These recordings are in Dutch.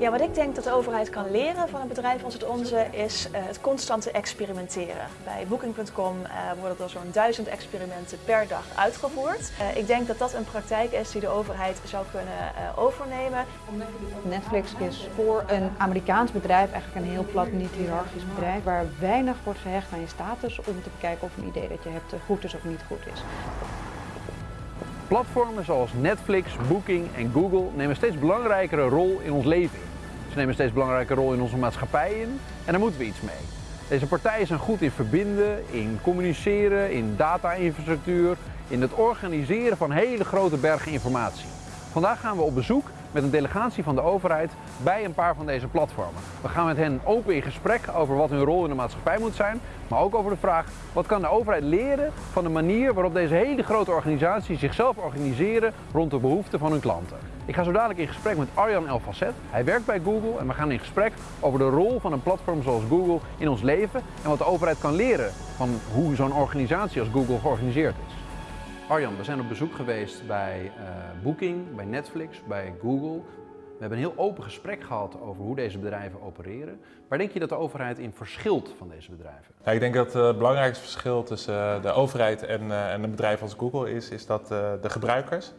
Ja, wat ik denk dat de overheid kan leren van een bedrijf als het onze is uh, het constante experimenteren. Bij Booking.com uh, worden er zo'n duizend experimenten per dag uitgevoerd. Uh, ik denk dat dat een praktijk is die de overheid zou kunnen overnemen. Netflix is voor een Amerikaans bedrijf eigenlijk een heel plat, niet hiërarchisch bedrijf waar weinig wordt gehecht aan je status om te bekijken of een idee dat je hebt goed is of niet goed is. Platformen zoals Netflix, Booking en Google nemen steeds belangrijkere rol in ons leven. Ze nemen steeds belangrijke rol in onze maatschappij in en daar moeten we iets mee. Deze partijen zijn goed in verbinden, in communiceren, in data-infrastructuur, in het organiseren van hele grote bergen informatie. Vandaag gaan we op bezoek met een delegatie van de overheid bij een paar van deze platformen. We gaan met hen open in gesprek over wat hun rol in de maatschappij moet zijn, maar ook over de vraag wat kan de overheid leren van de manier waarop deze hele grote organisaties zichzelf organiseren rond de behoeften van hun klanten. Ik ga zo dadelijk in gesprek met Arjan Elfacet. Hij werkt bij Google en we gaan in gesprek over de rol van een platform zoals Google in ons leven en wat de overheid kan leren van hoe zo'n organisatie als Google georganiseerd is. Arjan, we zijn op bezoek geweest bij uh, Booking, bij Netflix, bij Google. We hebben een heel open gesprek gehad over hoe deze bedrijven opereren. Waar denk je dat de overheid in verschilt van deze bedrijven? Ja, ik denk dat het belangrijkste verschil tussen eh, de overheid en, en een bedrijf als Google is, is dat de gebruikers,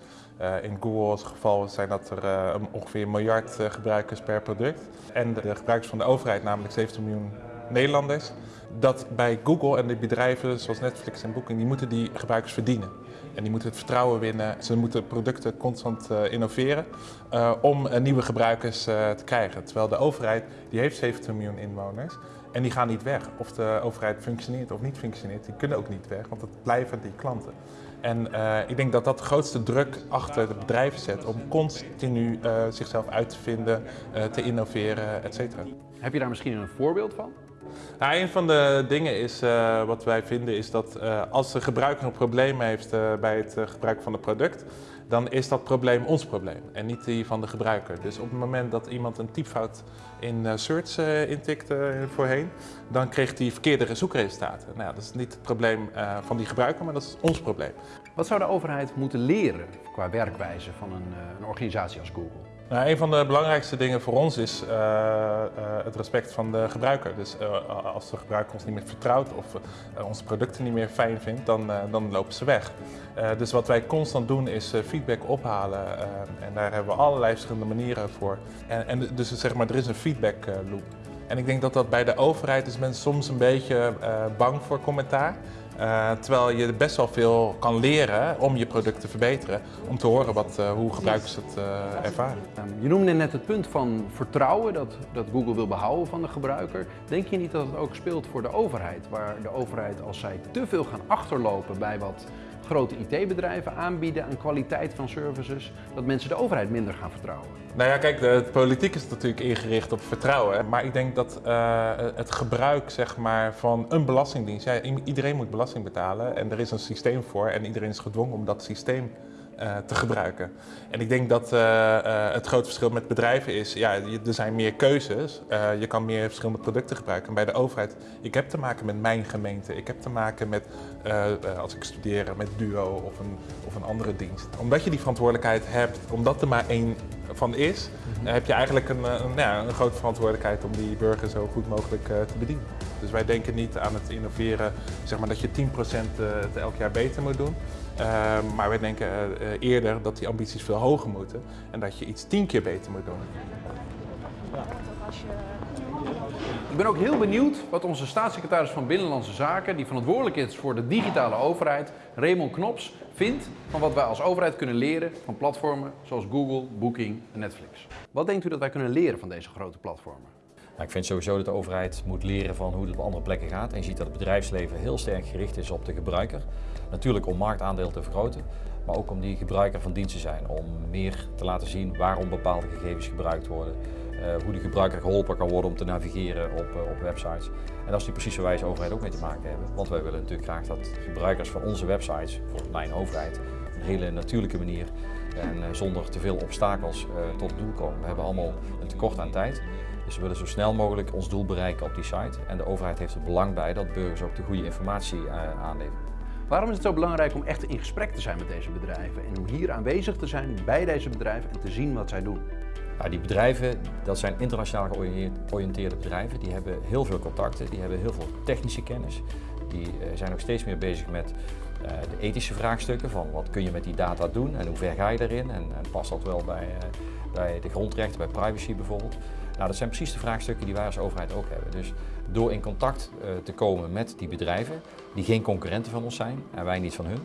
in Google's geval zijn dat er ongeveer een miljard gebruikers per product. En de gebruikers van de overheid, namelijk 17 miljoen Nederlanders, dat bij Google en de bedrijven zoals Netflix en Booking, die moeten die gebruikers verdienen. En die moeten het vertrouwen winnen. Ze moeten producten constant uh, innoveren uh, om uh, nieuwe gebruikers te krijgen. Terwijl de overheid, die heeft 70 miljoen inwoners en die gaan niet weg. Of de overheid functioneert of niet functioneert, die kunnen ook niet weg, want het blijven die klanten. En ik denk dat dat de grootste druk achter de bedrijven zet om continu zichzelf uit te vinden, te innoveren, et cetera. Heb je daar misschien een voorbeeld van? Nou, een van de dingen is, uh, wat wij vinden is dat uh, als de gebruiker een probleem heeft uh, bij het gebruik van het product, dan is dat probleem ons probleem en niet die van de gebruiker. Dus op het moment dat iemand een typfout in search intikt voorheen, dan kreeg hij verkeerde zoekresultaten. Nou, dat is niet het probleem van die gebruiker, maar dat is ons probleem. Wat zou de overheid moeten leren qua werkwijze van een, een organisatie als Google? Nou, een van de belangrijkste dingen voor ons is uh, uh, het respect van de gebruiker. Dus uh, als de gebruiker ons niet meer vertrouwt of onze producten niet meer fijn vindt, dan, dan lopen ze weg. dus wat wij constant doen is feedback ophalen en daar hebben we allerlei verschillende manieren voor. En, en dus zeg maar, er is een feedback loop. En ik denk dat dat bij de overheid is men soms een beetje bang voor commentaar. Uh, terwijl je best wel veel kan leren om je product te verbeteren, om te horen wat, uh, hoe gebruikers het uh, ervaren. Je noemde net het punt van vertrouwen dat, dat Google wil behouden van de gebruiker. Denk je niet dat het ook speelt voor de overheid, waar de overheid als zij te veel gaan achterlopen bij wat grote IT-bedrijven aanbieden aan kwaliteit van services, dat mensen de overheid minder gaan vertrouwen? Nou ja, kijk, de, politiek is natuurlijk ingericht op vertrouwen. Maar ik denk dat uh, het gebruik zeg maar, van een belastingdienst, ja, iedereen moet belasting betalen en er is een systeem voor en iedereen is gedwongen om dat systeem te gebruiken. En ik denk dat uh, uh, het grote verschil met bedrijven is, ja, er zijn meer keuzes, je kan meer verschillende producten gebruiken. En bij de overheid, ik heb te maken met mijn gemeente, ik heb te maken met, als ik studeer, met Duo of een, of een andere dienst. Omdat je die verantwoordelijkheid hebt, omdat er maar één van is, -hmm. heb je eigenlijk een, een, ja, een, grote verantwoordelijkheid om die burger zo goed mogelijk te bedienen. Dus wij denken niet aan het innoveren, zeg maar dat je 10% het elk jaar beter moet doen. Uh, maar wij denken uh, eerder dat die ambities veel hoger moeten en dat je iets tien keer beter moet doen. Ik ben ook heel benieuwd wat onze staatssecretaris van Binnenlandse Zaken, die verantwoordelijk is voor de digitale overheid, Raymond Knops, vindt van wat wij als overheid kunnen leren van platformen zoals Google, Booking en Netflix. Wat denkt u dat wij kunnen leren van deze grote platformen? Nou, ik vind sowieso dat de overheid moet leren van hoe het op andere plekken gaat. En je ziet dat het bedrijfsleven heel sterk gericht is op de gebruiker. Natuurlijk om marktaandeel te vergroten, maar ook om die gebruiker van dienst te zijn. Om meer te laten zien waarom bepaalde gegevens gebruikt worden. Uh, hoe de gebruiker geholpen kan worden om te navigeren op, uh, op websites. En dat is nu precies waar wij als overheid ook mee te maken hebben. Want wij willen natuurlijk graag dat gebruikers van onze websites, voor mijn overheid, op een hele natuurlijke manier en uh, zonder te veel obstakels tot het doel komen. We hebben allemaal een tekort aan tijd. Dus we willen zo snel mogelijk ons doel bereiken op die site. En de overheid heeft er belang bij dat burgers ook de goede informatie uh, aanleveren. Waarom is het zo belangrijk om echt in gesprek te zijn met deze bedrijven en om hier aanwezig te zijn bij deze bedrijven en te zien wat zij doen? Nou, die bedrijven, dat zijn internationaal georiënteerde bedrijven, die hebben heel veel contacten, die hebben heel veel technische kennis. Die eh, zijn ook steeds meer bezig met de ethische vraagstukken van wat kun je met die data doen en hoe ver ga je daarin en, en past dat wel bij, uh, bij de grondrechten, bij privacy bijvoorbeeld. Nou, dat zijn precies de vraagstukken die wij als overheid ook hebben. Dus door in contact uh, te komen met die bedrijven, die geen concurrenten van ons zijn en wij niet van hun,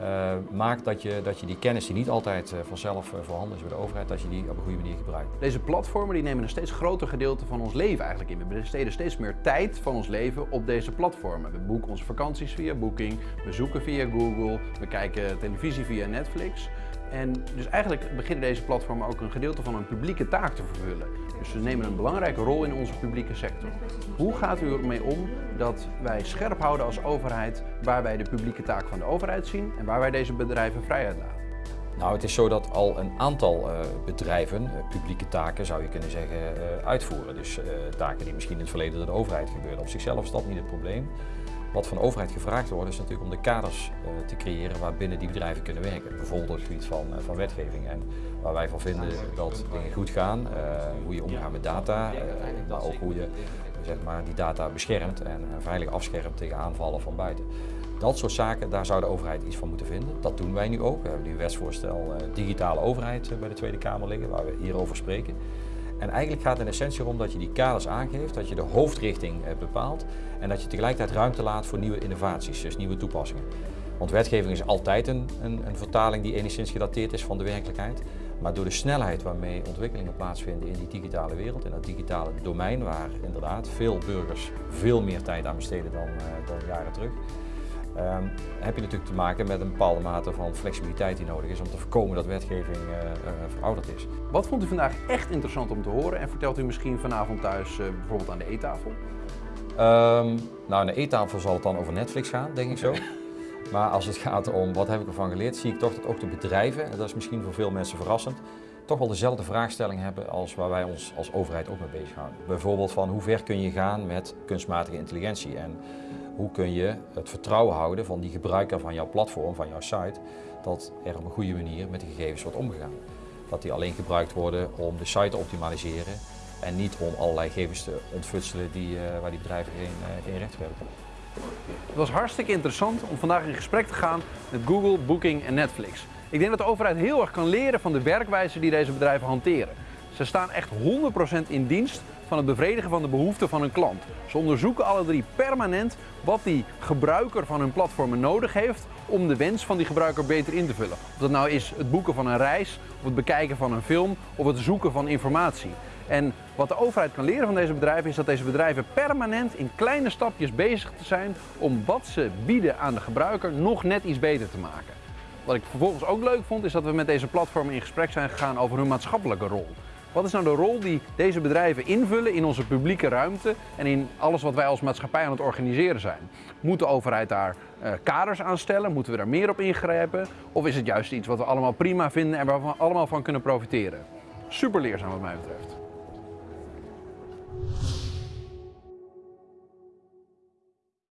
uh, maakt dat je, dat je die kennis die niet altijd uh, vanzelf uh, voorhanden is bij de overheid, dat je die op een goede manier gebruikt. Deze platformen die nemen een steeds groter gedeelte van ons leven eigenlijk in. We besteden steeds meer tijd van ons leven op deze platformen. We boeken onze vakanties via Booking, we zoeken via Google, we kijken televisie via Netflix. En dus eigenlijk beginnen deze platformen ook een gedeelte van een publieke taak te vervullen. Dus ze nemen een belangrijke rol in onze publieke sector. Hoe gaat u ermee om dat wij scherp houden als overheid waar wij de publieke taak van de overheid zien en waar wij deze bedrijven vrijheid laten? Nou, het is zo dat al een aantal uh, bedrijven uh, publieke taken, zou je kunnen zeggen, uh, uitvoeren. Dus taken die misschien in het verleden door de overheid gebeurden. Op zichzelf is dat niet het probleem. Wat van de overheid gevraagd wordt is natuurlijk om de kaders uh, te creëren waarbinnen die bedrijven kunnen werken. Bijvoorbeeld op het gebied van, uh, van wetgeving en waar wij van vinden dat dingen goed gaan, uh, hoe je omgaat met data, maar ook hoe je zeg maar, die data beschermt en veilig afschermt tegen aanvallen van buiten. Dat soort zaken, daar zou de overheid iets van moeten vinden. Dat doen wij nu ook. We hebben nu een wetsvoorstel digitale overheid bij de Tweede Kamer liggen, waar we hierover spreken. En eigenlijk gaat het in essentie erom dat je die kaders aangeeft, dat je de hoofdrichting bepaalt en dat je tegelijkertijd ruimte laat voor nieuwe innovaties, dus nieuwe toepassingen. Want wetgeving is altijd een, een, een vertaling die enigszins gedateerd is van de werkelijkheid. Maar door de snelheid waarmee ontwikkelingen plaatsvinden in die digitale wereld, in dat digitale domein, waar inderdaad veel burgers veel meer tijd aan besteden dan, uh, dan jaren terug, um, heb je natuurlijk te maken met een bepaalde mate van flexibiliteit die nodig is om te voorkomen dat wetgeving uh, uh, verouderd is. Wat vond u vandaag echt interessant om te horen en vertelt u misschien vanavond thuis uh, bijvoorbeeld aan de eettafel? Um, nou, aan de eettafel zal het dan over Netflix gaan, denk ik zo. Maar als het gaat om wat heb ik ervan geleerd, zie ik toch dat ook de bedrijven, en dat is misschien voor veel mensen verrassend, toch wel dezelfde vraagstelling hebben als waar wij ons als overheid ook mee bezighouden. Bijvoorbeeld van hoe ver kun je gaan met kunstmatige intelligentie en hoe kun je het vertrouwen houden van die gebruiker van jouw platform, van jouw site, dat er op een goede manier met de gegevens wordt omgegaan. Dat die alleen gebruikt worden om de site te optimaliseren en niet om allerlei gegevens te ontfutselen die, uh, waar die bedrijven geen, geen recht hebben. Het was hartstikke interessant om vandaag in gesprek te gaan met Google, Booking en Netflix. Ik denk dat de overheid heel erg kan leren van de werkwijze die deze bedrijven hanteren. Ze staan echt 100% in dienst van het bevredigen van de behoeften van hun klant. Ze onderzoeken alle drie permanent wat die gebruiker van hun platformen nodig heeft om de wens van die gebruiker beter in te vullen. Of dat nou is het boeken van een reis, of het bekijken van een film, of het zoeken van informatie. En wat de overheid kan leren van deze bedrijven is dat deze bedrijven permanent in kleine stapjes bezig te zijn om wat ze bieden aan de gebruiker nog net iets beter te maken. Wat ik vervolgens ook leuk vond is dat we met deze platformen in gesprek zijn gegaan over hun maatschappelijke rol. Wat is nou de rol die deze bedrijven invullen in onze publieke ruimte en in alles wat wij als maatschappij aan het organiseren zijn? Moet de overheid daar uh, kaders aan stellen? Moeten we daar meer op ingrijpen? Of is het juist iets wat we allemaal prima vinden en waar we allemaal van kunnen profiteren? Super leerzaam wat mij betreft.